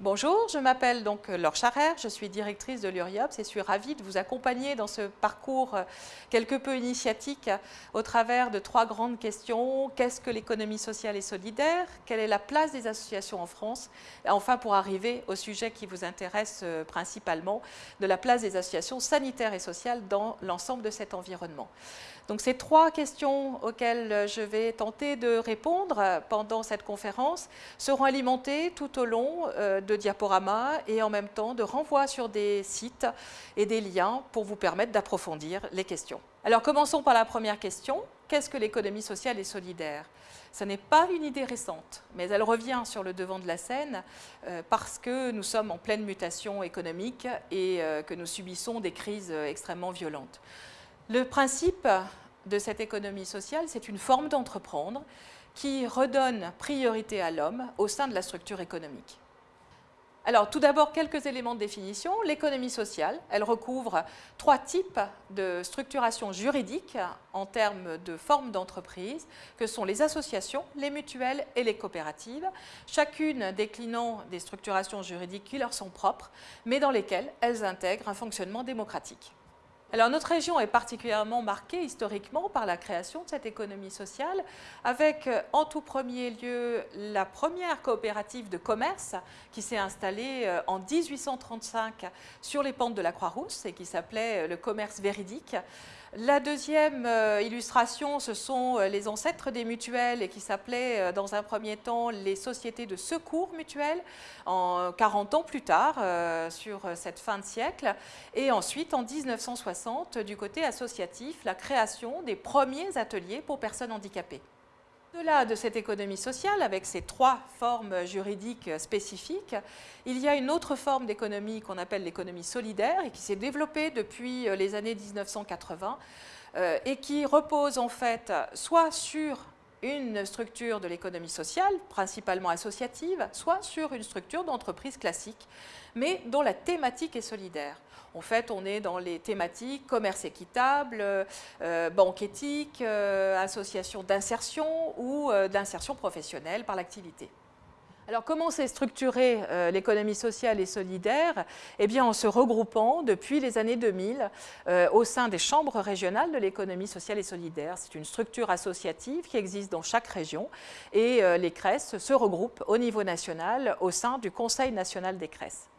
Bonjour, je m'appelle donc Laure Charrère, je suis directrice de l'URIOPS et suis ravie de vous accompagner dans ce parcours quelque peu initiatique au travers de trois grandes questions. Qu'est-ce que l'économie sociale et solidaire? Quelle est la place des associations en France? Et Enfin, pour arriver au sujet qui vous intéresse euh, principalement, de la place des associations sanitaires et sociales dans l'ensemble de cet environnement. Donc ces trois questions auxquelles je vais tenter de répondre pendant cette conférence seront alimentées tout au long euh, de diaporamas et en même temps de renvois sur des sites et des liens pour vous permettre d'approfondir les questions. Alors commençons par la première question. Qu'est-ce que l'économie sociale et solidaire? Ce n'est pas une idée récente, mais elle revient sur le devant de la scène euh, parce que nous sommes en pleine mutation économique et euh, que nous subissons des crises extrêmement violentes. Le principe de cette économie sociale, c'est une forme d'entreprendre qui redonne priorité à l'homme au sein de la structure économique. Alors, tout d'abord, quelques éléments de définition. L'économie sociale, elle recouvre trois types de structuration juridique en termes de forme d'entreprise, que sont les associations, les mutuelles et les coopératives, chacune déclinant des structurations juridiques qui leur sont propres, mais dans lesquelles elles intègrent un fonctionnement démocratique. Alors notre région est particulièrement marquée historiquement par la création de cette économie sociale avec euh, en tout premier lieu la première coopérative de commerce qui s'est installée euh, en 1835 sur les pentes de la Croix-Rousse et qui s'appelait euh, le commerce véridique la deuxième euh, illustration, ce sont euh, les ancêtres des mutuelles qui s'appelaient euh, dans un premier temps les sociétés de secours mutuels, en 40 ans plus tard, sur cette fin de siècle. Et ensuite, en 1960, du côté associatif, la création des premiers ateliers pour personnes handicapées. Au-delà de cette économie sociale, avec ses trois formes juridiques spécifiques, il y a une autre forme d'économie qu'on appelle l'économie solidaire et qui s'est développée depuis euh, les années 1980 euh, et qui repose en fait soit sur une structure de l'économie sociale, principalement associative, soit sur une structure d'entreprise classique, mais dont la thématique est solidaire. En fait, on est dans les thématiques commerce équitable, euh, banque éthique, euh, association d'insertion ou euh, d'insertion professionnelle par l'activité. Alors comment s'est structurée l'économie sociale et solidaire? Eh bien en se regroupant depuis les années 2000 au sein des chambres régionales de l'économie sociale et solidaire. C'est une structure associative qui existe dans chaque région et les CRES se regroupent au niveau national au sein du Conseil national des CRES.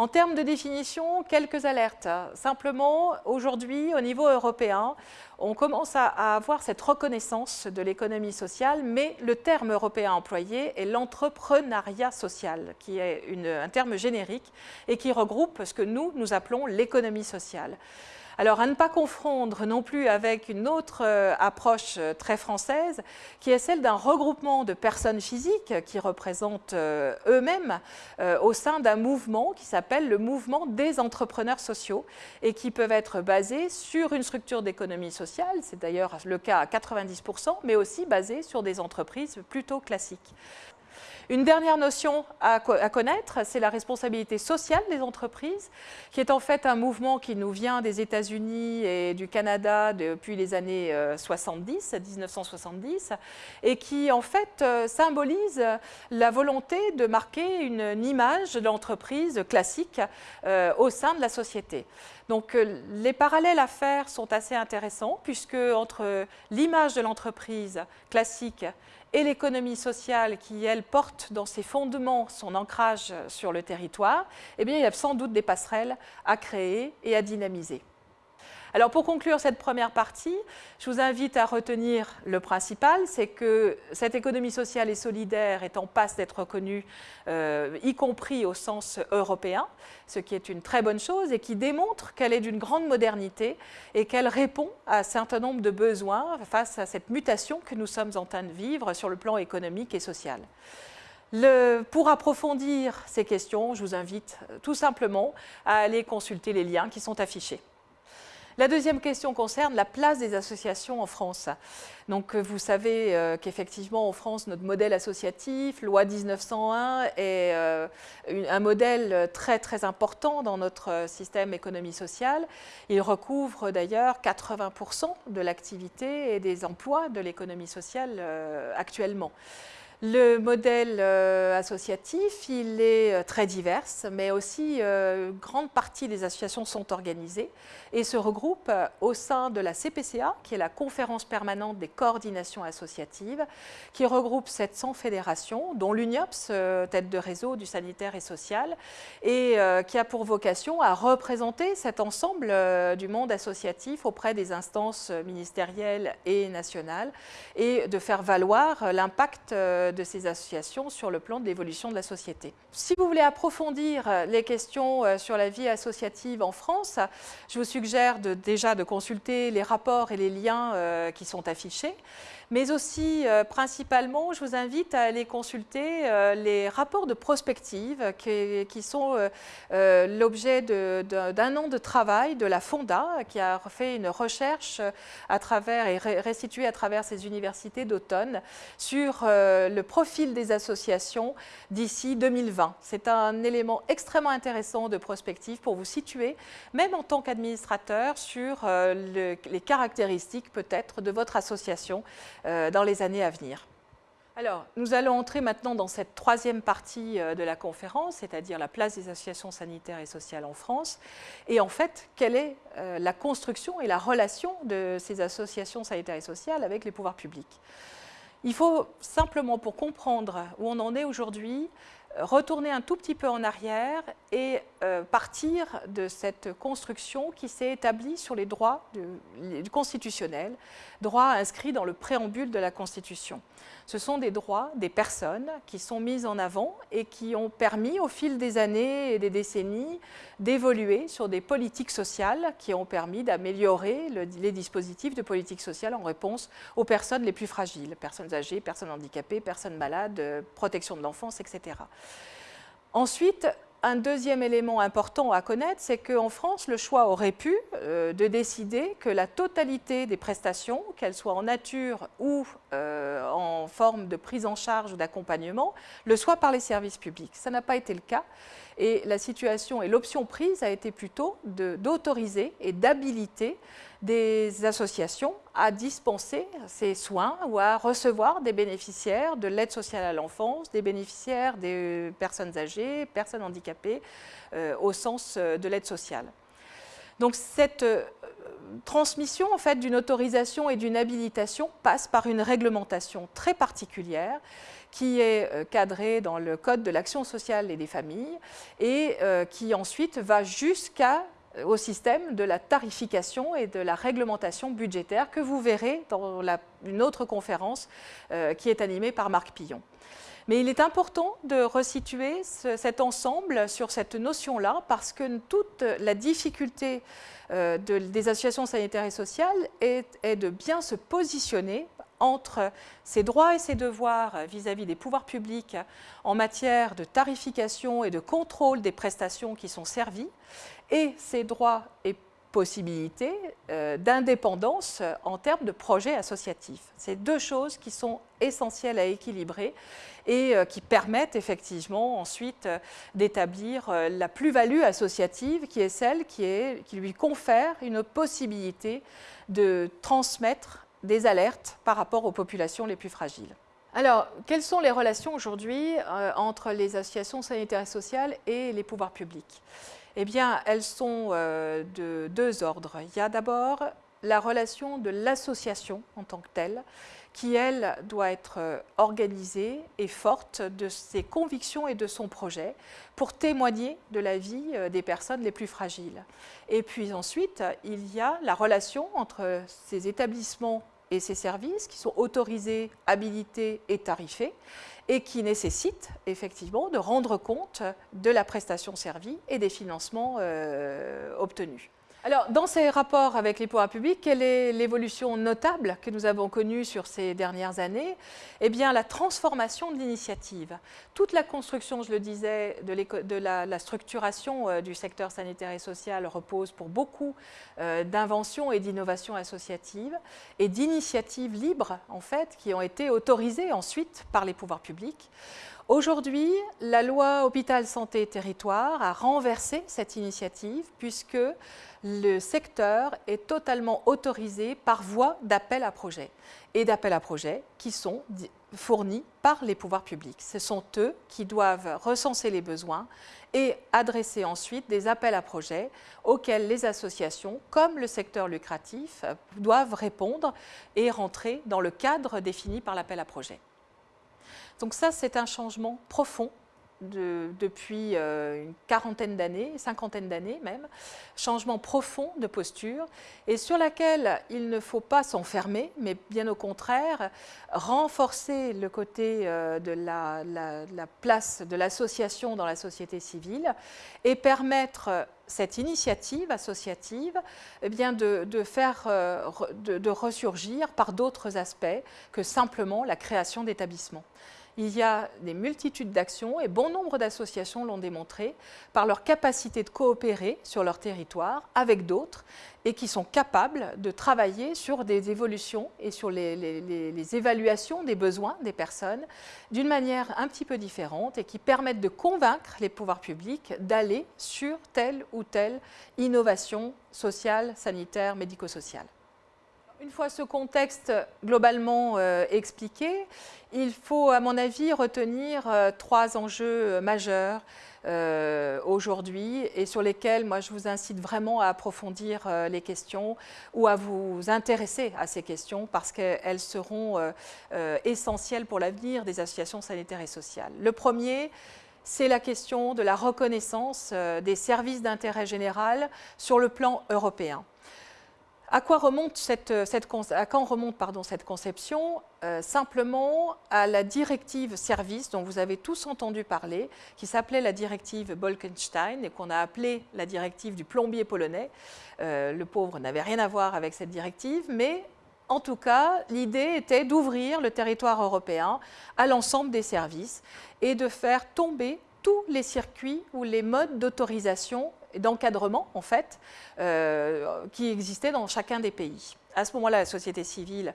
En termes de définition, quelques alertes. Simplement, aujourd'hui, au niveau européen, on commence à avoir cette reconnaissance de l'économie sociale, mais le terme européen employé est l'entrepreneuriat social, qui est un terme générique et qui regroupe ce que nous, nous appelons l'économie sociale. Alors à ne pas confondre non plus avec une autre euh, approche euh, très française qui est celle d'un regroupement de personnes physiques qui représentent euh, eux-mêmes au sein d'un mouvement qui s'appelle le mouvement des entrepreneurs sociaux et qui peuvent être basés sur une structure d'économie sociale, c'est d'ailleurs le cas à 90%, mais aussi basés sur des entreprises plutôt classiques. Une dernière notion à, connaître, c'est la responsabilité sociale des entreprises, qui est en fait un mouvement qui nous vient des États-Unis et du Canada depuis les années 70, euh, 1970, et qui en fait euh, symbolise la volonté de marquer une, image de l'entreprise classique euh, au sein de la société. Donc les parallèles à faire sont assez intéressants puisque entre l'image de l'entreprise classique et l'économie sociale qui, elle, porte dans ses fondements son ancrage sur le territoire, eh bien, il y a sans doute des passerelles à créer et à dynamiser. Alors pour conclure cette première partie, je vous invite à retenir le principal, c'est que cette économie sociale et solidaire est en passe d'être reconnue, euh, y compris au sens européen, ce qui est une très bonne chose et qui démontre qu'elle est d'une grande modernité et qu'elle répond à un certain nombre de besoins face à cette mutation que nous sommes en train de vivre sur le plan économique et social. pour approfondir ces questions, je vous invite tout simplement à aller consulter les liens qui sont affichés. La deuxième question concerne la place des associations en France. Donc, euh, vous savez euh, qu'effectivement, en France, notre modèle associatif, loi 1901, est euh, un modèle très, très important dans notre système économie sociale. Il recouvre d'ailleurs 80% de l'activité et des emplois de l'économie sociale actuellement. Le modèle euh, associatif, il est euh, très divers, mais aussi euh, une grande partie des associations sont organisées et se regroupent au sein de la CPCA, qui est la conférence permanente des coordinations associatives, qui regroupe 700 fédérations, dont l'UNIOPS, tête de réseau du sanitaire et social, et qui a pour vocation à représenter cet ensemble du monde associatif auprès des instances ministérielles et nationales et de faire valoir l'impact de ces associations sur le plan de l'évolution de la société. Si vous voulez approfondir euh, les questions euh, sur la vie associative en France, je vous suggère déjà de consulter les rapports et les liens euh, qui sont affichés mais aussi principalement, je vous invite à aller consulter les rapports de prospective qui, sont l'objet d'un an de travail de la Fonda qui a fait une recherche à travers et restituée à travers ses universités d'automne sur le profil des associations d'ici 2020. C'est un élément extrêmement intéressant de prospective pour vous situer, même en tant qu'administrateur, sur euh, les caractéristiques peut-être de votre association euh, dans les années à venir. Alors, nous allons entrer maintenant dans cette troisième partie euh, de la conférence, c'est-à-dire la place des associations sanitaires et sociales en France. Et en fait, quelle est la construction et la relation de ces associations sanitaires et sociales avec les pouvoirs publics? Il faut simplement, pour comprendre où on en est aujourd'hui, retourner un tout petit peu en arrière et euh, partir de cette construction qui s'est établie sur les droits du, constitutionnels, droits inscrits dans le préambule de la Constitution. Ce sont des droits des personnes qui sont mis en avant et qui ont permis au fil des années et des décennies d'évoluer sur des politiques sociales qui ont permis d'améliorer les dispositifs de politique sociale en réponse aux personnes les plus fragiles, personnes âgées, personnes handicapées, personnes malades, protection de l'enfance, etc. Ensuite, un deuxième élément important à connaître, c'est qu'en France, le choix aurait pu euh, de décider que la totalité des prestations, qu'elles soient en nature ou euh, en forme de prise en charge ou d'accompagnement, le soit par les services publics. Ça n'a pas été le cas. Et la situation et l'option prise a été plutôt d'autoriser et d'habiliter des associations à dispenser ces soins ou à recevoir des bénéficiaires de l'aide sociale à l'enfance, des bénéficiaires des personnes âgées, personnes handicapées, euh, au sens euh, de l'aide sociale. Donc cette euh, transmission en fait, d'une autorisation et d'une habilitation passe par une réglementation très particulière qui est cadrée dans le Code de l'action sociale et des familles et qui ensuite va jusqu'à au système de la tarification et de la réglementation budgétaire que vous verrez dans une autre conférence euh, qui est animée par Marc Pillon. Mais il est important de resituer cet ensemble sur cette notion-là parce que toute la difficulté euh, des associations sanitaires et sociales est, de bien se positionner entre ses droits et ses devoirs vis-à-vis des pouvoirs publics en matière de tarification et de contrôle des prestations qui sont servies et ses droits et possibilités euh, d'indépendance en termes de projets associatifs. C'est deux choses qui sont essentielles à équilibrer et euh, qui permettent effectivement ensuite euh, d'établir la plus-value associative qui est celle qui, lui confère une possibilité de transmettre des alertes par rapport aux populations les plus fragiles. Alors, quelles sont les relations aujourd'hui entre les associations sanitaires et sociales et les pouvoirs publics? Eh bien, elles sont euh, de deux ordres. Il y a d'abord la relation de l'association en tant que telle, qui, elle, doit être euh, organisée et forte de ses convictions et de son projet pour témoigner de la vie euh, des personnes les plus fragiles. Et puis ensuite, il y a la relation entre ces établissements et ces services qui sont autorisés, habilités et tarifés et qui nécessitent effectivement de rendre compte de la prestation servie et des financements euh, obtenus. Alors, dans ces rapports avec les pouvoirs publics, quelle est l'évolution notable que nous avons connue sur ces dernières années? Eh bien, la transformation de l'initiative. Toute la construction, je le disais, de, la, structuration euh, du secteur sanitaire et social repose pour beaucoup euh, d'inventions et d'innovations associatives et d'initiatives libres, en fait, qui ont été autorisées ensuite par les pouvoirs publics. Aujourd'hui, la loi Hôpital Santé Territoire a renversé cette initiative puisque le secteur est totalement autorisé par voie d'appel à projet et d'appel à projet qui sont fournis par les pouvoirs publics. Ce sont eux qui doivent recenser les besoins et adresser ensuite des appels à projets auxquels les associations, comme le secteur lucratif, doivent répondre et rentrer dans le cadre défini par l'appel à projet. Donc ça, c'est un changement profond depuis euh, une quarantaine d'années, cinquantaine d'années même, changement profond de posture et sur laquelle il ne faut pas s'enfermer, mais bien au contraire, renforcer le côté euh, de la, place de l'association dans la société civile et permettre cette initiative associative eh de, faire, euh, de ressurgir par d'autres aspects que simplement la création d'établissements il y a des multitudes d'actions et bon nombre d'associations l'ont démontré par leur capacité de coopérer sur leur territoire avec d'autres et qui sont capables de travailler sur des évolutions et sur les, évaluations des besoins des personnes d'une manière un petit peu différente et qui permettent de convaincre les pouvoirs publics d'aller sur telle ou telle innovation sociale, sanitaire, médico-sociale. Une fois ce contexte globalement euh, expliqué, il faut à mon avis retenir euh, trois enjeux majeurs euh, aujourd'hui et sur lesquels moi je vous incite vraiment à approfondir les questions ou à vous intéresser à ces questions parce qu'elles seront essentielles pour l'avenir des associations sanitaires et sociales. Le premier, c'est la question de la reconnaissance des services d'intérêt général sur le plan européen. À quoi remonte cette, à quand remonte cette conception? Euh, Simplement à la directive service dont vous avez tous entendu parler, qui s'appelait la directive Bolkenstein et qu'on a appelée la directive du plombier polonais. Euh, le pauvre n'avait rien à voir avec cette directive, mais en tout cas, l'idée était d'ouvrir le territoire européen à l'ensemble des services et de faire tomber tous les circuits ou les modes d'autorisation d'encadrement en fait euh, qui existait dans chacun des pays. À ce moment-là, la société civile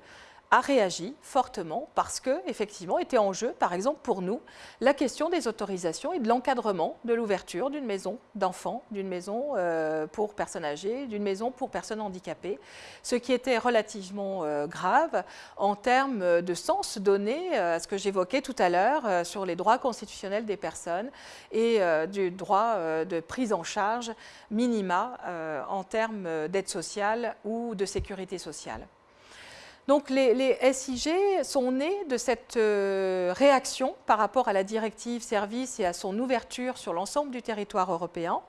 a réagi fortement parce que, effectivement, était en jeu, par exemple pour nous, la question des autorisations et de l'encadrement de l'ouverture d'une maison d'enfants, d'une maison euh, pour personnes âgées, d'une maison pour personnes handicapées, ce qui était relativement euh, grave en termes de sens donné à ce que j'évoquais tout à l'heure sur les droits constitutionnels des personnes et du droit de prise en charge minima en termes d'aide sociale ou de sécurité sociale. Donc les, SIG sont nés de cette euh, réaction par rapport à la directive service et à son ouverture sur l'ensemble du territoire européen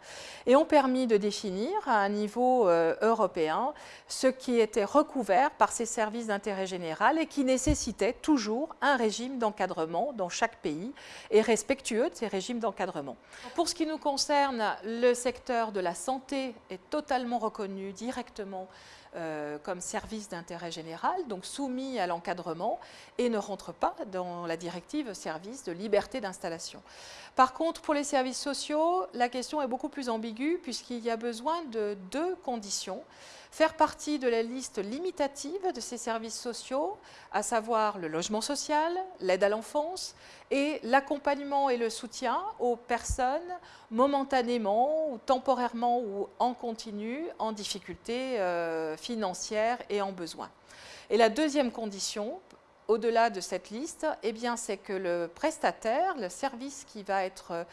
et ont permis de définir à un niveau euh, européen ce qui était recouvert par ces services d'intérêt général et qui nécessitait toujours un régime d'encadrement dans chaque pays et respectueux de ces régimes d'encadrement. Pour ce qui nous concerne, le secteur de la santé est totalement reconnu directement euh, comme service d'intérêt général, donc soumis à l'encadrement et ne rentre pas dans la directive service de liberté d'installation. Par contre, pour les services sociaux, la question est beaucoup plus ambiguë puisqu'il y a besoin de deux conditions faire partie de la liste limitative de ces services sociaux, à savoir le logement social, l'aide à l'enfance et l'accompagnement et le soutien aux personnes momentanément ou temporairement ou en continu en difficulté euh, financière et en besoin. Et la deuxième condition au-delà de cette liste, eh c'est que le prestataire, le service qui va, être,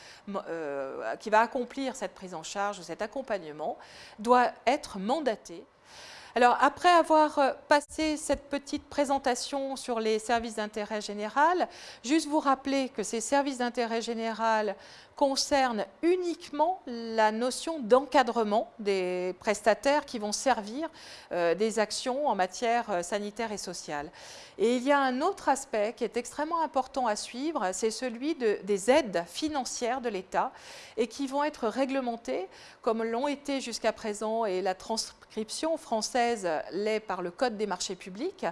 euh, qui va accomplir cette prise en charge cet accompagnement, doit être mandaté alors, après avoir euh, passé cette petite présentation sur les services d'intérêt général, juste vous rappeler que ces services d'intérêt général concernent uniquement la notion d'encadrement des prestataires qui vont servir euh, des actions en matière euh, sanitaire et sociale. Et il y a un autre aspect qui est extrêmement important à suivre, c'est celui des aides financières de l'État et qui vont être réglementées comme l'ont été jusqu'à présent et la française l'est par le Code des marchés publics,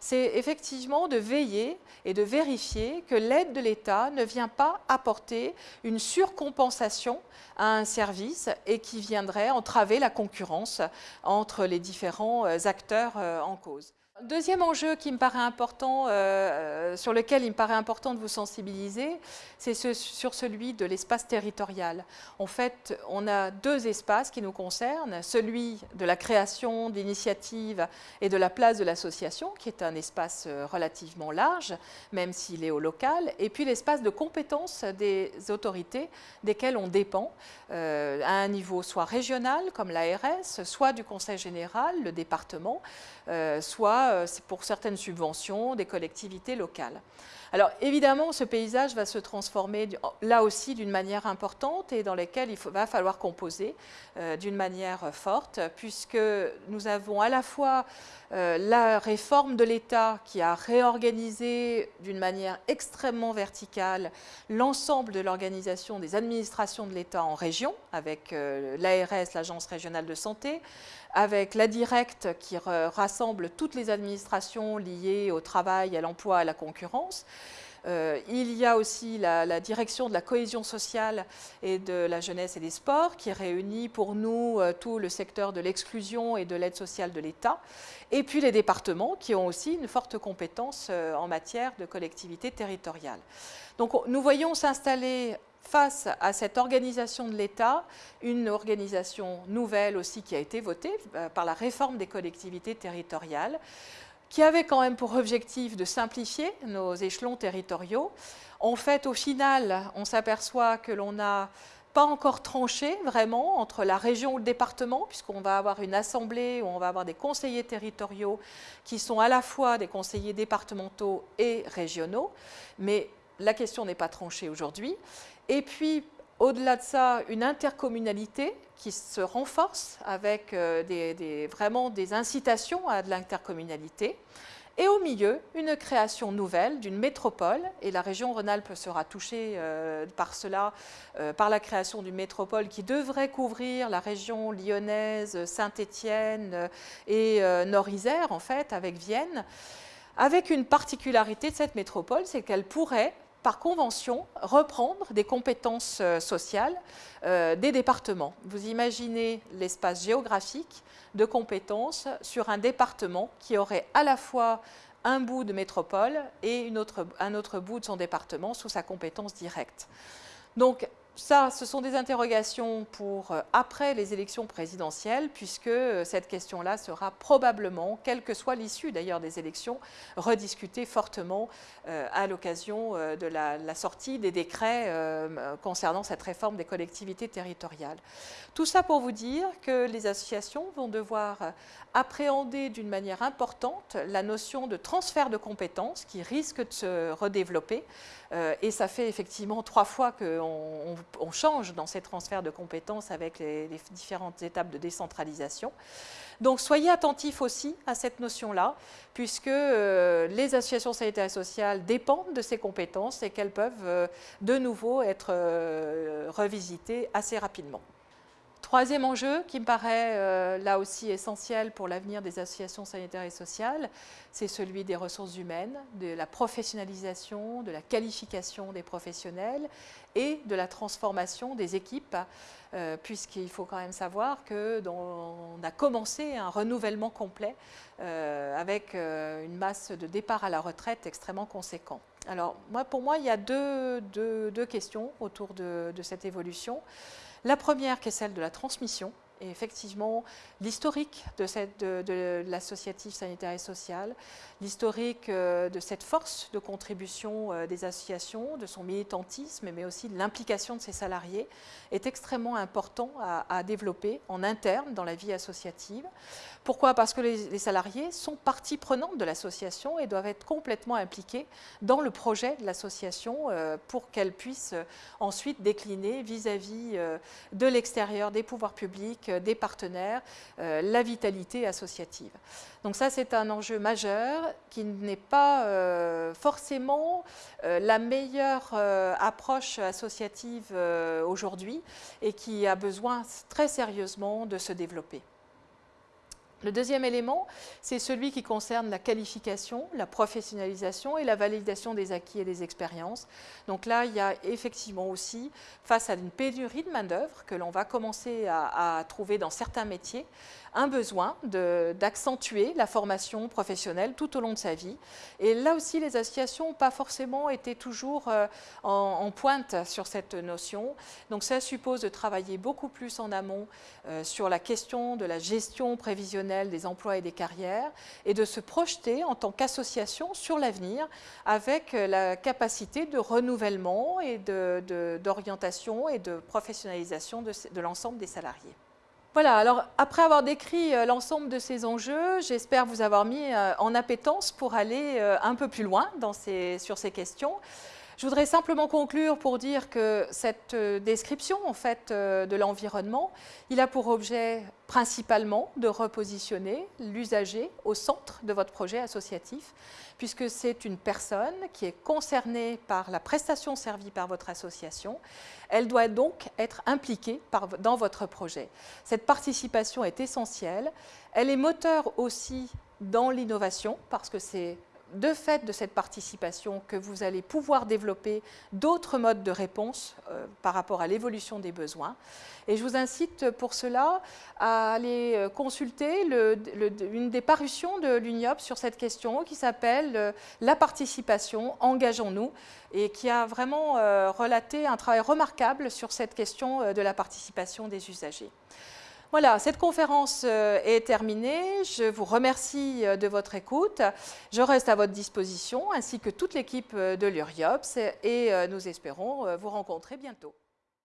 c'est effectivement de veiller et de vérifier que l'aide de l'État ne vient pas apporter une surcompensation à un service et qui viendrait entraver la concurrence entre les différents euh, acteurs euh, en cause. Deuxième enjeu qui me paraît important, euh, sur lequel il me paraît important de vous sensibiliser, c'est sur celui de l'espace territorial. En fait, on a deux espaces qui nous concernent, celui de la création d'initiatives et de la place de l'association, qui est un espace euh, relativement large, même s'il est au local, et puis l'espace de compétences des autorités desquelles on dépend, euh, à un niveau soit régional, comme l'ARS, soit du Conseil général, le département, soit euh, pour certaines subventions des collectivités locales. Alors évidemment, ce paysage va se transformer là aussi d'une manière importante et dans lequel il va falloir composer euh, d'une manière forte, puisque nous avons à la fois euh, la réforme de l'État qui a réorganisé d'une manière extrêmement verticale l'ensemble de l'organisation des administrations de l'État en région, avec l'ARS, l'Agence régionale de santé, avec la directe qui rassemble toutes les administrations liées au travail, à l'emploi, à la concurrence. Euh, il y a aussi la, direction de la cohésion sociale et de la jeunesse et des sports qui réunit pour nous euh, tout le secteur de l'exclusion et de l'aide sociale de l'État. Et puis les départements qui ont aussi une forte compétence euh, en matière de collectivité territoriale. Donc nous voyons s'installer face à cette organisation de l'État, une organisation nouvelle aussi qui a été votée par la réforme des collectivités territoriales, qui avait quand même pour objectif de simplifier nos échelons territoriaux. En fait, au final, on s'aperçoit que l'on n'a pas encore tranché vraiment entre la région ou le département, puisqu'on va avoir une assemblée où on va avoir des conseillers territoriaux qui sont à la fois des conseillers départementaux et régionaux, mais la question n'est pas tranchée aujourd'hui. Et puis, au-delà de ça, une intercommunalité qui se renforce avec euh, vraiment des incitations à de l'intercommunalité. Et au milieu, une création nouvelle d'une métropole, et la région Rhône-Alpes sera touchée euh, par cela, euh, par la création d'une métropole qui devrait couvrir la région lyonnaise, Saint-Étienne et Nord-Isère, en fait, avec Vienne, avec une particularité de cette métropole, c'est qu'elle pourrait par convention, reprendre des compétences euh, sociales euh, des départements. Vous imaginez l'espace géographique de compétences sur un département qui aurait à la fois un bout de métropole et un autre bout de son département sous sa compétence directe. Donc, ça, ce sont des interrogations pour euh, après les élections présidentielles, puisque euh, cette question-là sera probablement, quelle que soit l'issue d'ailleurs des élections, rediscutée fortement euh, à l'occasion de la, sortie des décrets concernant cette réforme des collectivités territoriales. Tout ça pour vous dire que les associations vont devoir appréhender d'une manière importante la notion de transfert de compétences qui risque de se redévelopper. et ça fait effectivement trois fois qu'on on change dans ces transferts de compétences avec les, différentes étapes de décentralisation. Donc soyez attentifs aussi à cette notion-là, puisque euh, les associations sanitaires et sociales dépendent de ces compétences et qu'elles peuvent euh, de nouveau être euh, revisitées assez rapidement. Troisième enjeu qui me paraît euh, là aussi essentiel pour l'avenir des associations sanitaires et sociales, c'est celui des ressources humaines, de la professionnalisation, de la qualification des professionnels et de la transformation des équipes, euh, puisqu'il faut quand même savoir qu'on a commencé un renouvellement complet euh, avec une masse de départ à la retraite extrêmement conséquent. Alors pour moi, il y a deux, questions autour de cette évolution. La première qui est celle de la transmission, et effectivement, l'historique de, de, l'associatif sanitaire et social, l'historique euh, de cette force de contribution euh, des associations, de son militantisme, mais aussi de l'implication de ses salariés, est extrêmement important à, développer en interne dans la vie associative. Pourquoi? Parce que les, salariés sont partie prenante de l'association et doivent être complètement impliqués dans le projet de l'association euh, pour qu'elle puisse ensuite décliner vis-à-vis de l'extérieur des pouvoirs publics euh, des partenaires, euh, la vitalité associative. Donc ça, c'est un enjeu majeur qui n'est pas euh, forcément la meilleure approche associative aujourd'hui et qui a besoin très sérieusement de se développer. Le deuxième élément, c'est celui qui concerne la qualification, la professionnalisation et la validation des acquis et des expériences. Donc là, il y a effectivement aussi, face à une pénurie de main-d'œuvre que l'on va commencer à, trouver dans certains métiers, un besoin d'accentuer la formation professionnelle tout au long de sa vie. Et là aussi, les associations n'ont pas forcément été toujours euh, en, pointe sur cette notion. Donc ça suppose de travailler beaucoup plus en amont euh, sur la question de la gestion prévisionnelle des emplois et des carrières et de se projeter en tant qu'association sur l'avenir avec euh, la capacité de renouvellement et d'orientation et de professionnalisation de l'ensemble des salariés. Voilà, alors après avoir décrit euh, l'ensemble de ces enjeux, j'espère vous avoir mis euh, en appétence pour aller un peu plus loin sur ces questions. Je voudrais simplement conclure pour dire que cette euh, description en fait, euh, de l'environnement, il a pour objet principalement de repositionner l'usager au centre de votre projet associatif, puisque c'est une personne qui est concernée par la prestation servie par votre association. Elle doit donc être impliquée dans votre projet. Cette participation est essentielle. Elle est moteur aussi dans l'innovation, parce que c'est de fait de cette participation que vous allez pouvoir développer d'autres modes de réponse euh, par rapport à l'évolution des besoins. Et je vous incite pour cela à aller euh, consulter une des parutions de l'UNIOP sur cette question qui s'appelle euh, La participation, engageons-nous et qui a vraiment relaté un travail remarquable sur cette question de la participation des usagers. Voilà, cette conférence euh, est terminée. Je vous remercie euh, de votre écoute. Je reste à votre disposition, ainsi que toute l'équipe euh, de l'URIOPS, et nous espérons vous rencontrer bientôt.